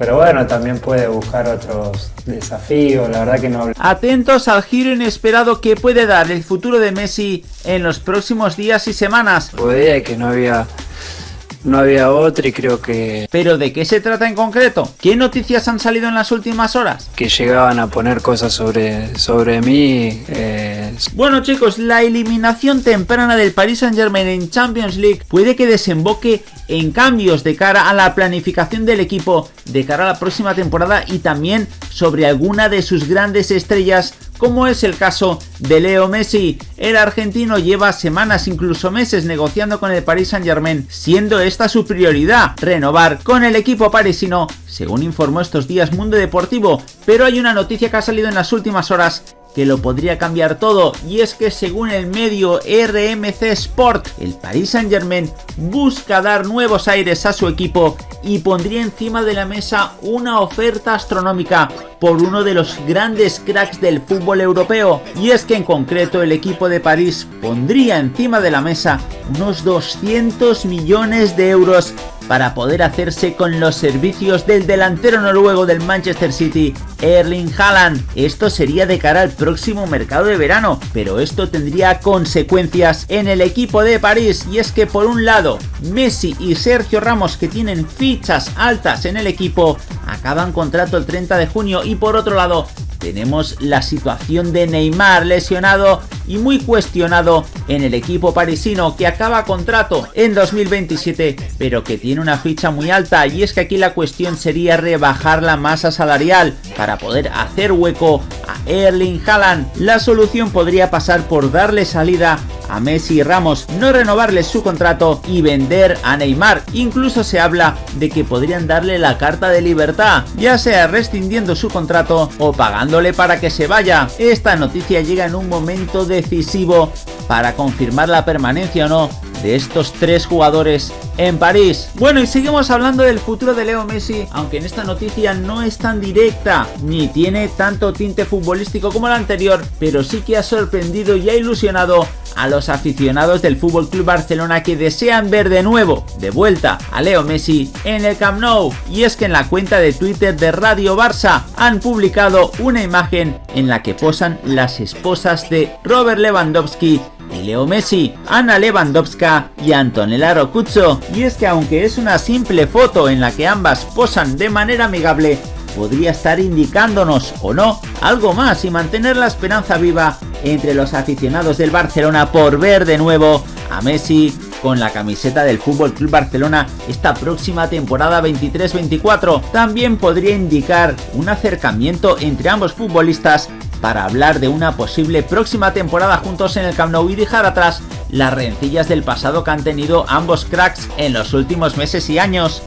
Pero bueno, también puede buscar otros desafíos, la verdad que no... Atentos al giro inesperado que puede dar el futuro de Messi en los próximos días y semanas. Podía que no había no había otra y creo que... ¿Pero de qué se trata en concreto? ¿Qué noticias han salido en las últimas horas? Que llegaban a poner cosas sobre, sobre mí. Eh... Bueno chicos, la eliminación temprana del Paris Saint Germain en Champions League puede que desemboque en cambios de cara a la planificación del equipo de cara a la próxima temporada y también sobre alguna de sus grandes estrellas como es el caso de Leo Messi. El argentino lleva semanas, incluso meses negociando con el Paris Saint Germain, siendo esta su prioridad, renovar con el equipo parisino, según informó estos días Mundo Deportivo, pero hay una noticia que ha salido en las últimas horas que lo podría cambiar todo y es que según el medio RMC Sport, el Paris Saint Germain busca dar nuevos aires a su equipo y pondría encima de la mesa una oferta astronómica por uno de los grandes cracks del fútbol europeo. Y es que en concreto el equipo de París pondría encima de la mesa unos 200 millones de euros para poder hacerse con los servicios del delantero noruego del Manchester City, Erling Haaland. Esto sería de cara al próximo mercado de verano, pero esto tendría consecuencias en el equipo de París y es que por un lado Messi y Sergio Ramos que tienen fichas altas en el equipo acaban contrato el 30 de junio y por otro lado tenemos la situación de Neymar lesionado y muy cuestionado en el equipo parisino que acaba contrato en 2027 pero que tiene una ficha muy alta y es que aquí la cuestión sería rebajar la masa salarial para poder hacer hueco a Erling Haaland. La solución podría pasar por darle salida a Messi y Ramos, no renovarles su contrato y vender a Neymar. Incluso se habla de que podrían darle la carta de libertad, ya sea rescindiendo su contrato o pagándole para que se vaya. Esta noticia llega en un momento decisivo para confirmar la permanencia o no de estos tres jugadores en París. Bueno y seguimos hablando del futuro de Leo Messi, aunque en esta noticia no es tan directa, ni tiene tanto tinte futbolístico como la anterior, pero sí que ha sorprendido y ha ilusionado a los aficionados del Fútbol Club Barcelona que desean ver de nuevo, de vuelta, a Leo Messi en el Camp Nou. Y es que en la cuenta de Twitter de Radio Barça han publicado una imagen en la que posan las esposas de Robert Lewandowski Leo Messi, Ana Lewandowska y Antonella Rocuzzo. Y es que aunque es una simple foto en la que ambas posan de manera amigable, podría estar indicándonos o no algo más y mantener la esperanza viva entre los aficionados del Barcelona por ver de nuevo a Messi con la camiseta del Fútbol Club Barcelona esta próxima temporada 23-24. También podría indicar un acercamiento entre ambos futbolistas para hablar de una posible próxima temporada juntos en el Camp Nou y dejar atrás las rencillas del pasado que han tenido ambos cracks en los últimos meses y años.